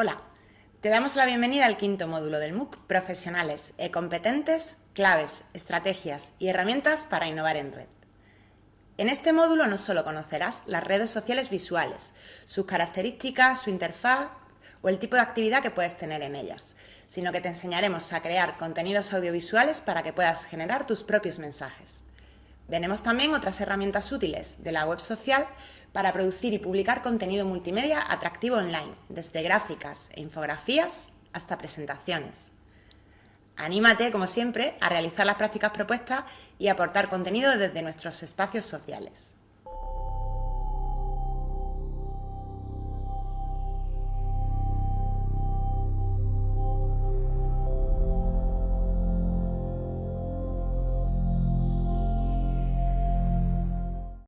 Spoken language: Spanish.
Hola, te damos la bienvenida al quinto módulo del MOOC Profesionales e competentes, claves, estrategias y herramientas para innovar en red. En este módulo no solo conocerás las redes sociales visuales, sus características, su interfaz o el tipo de actividad que puedes tener en ellas, sino que te enseñaremos a crear contenidos audiovisuales para que puedas generar tus propios mensajes. Veremos también otras herramientas útiles de la web social para producir y publicar contenido multimedia atractivo online, desde gráficas e infografías hasta presentaciones. Anímate, como siempre, a realizar las prácticas propuestas y aportar contenido desde nuestros espacios sociales.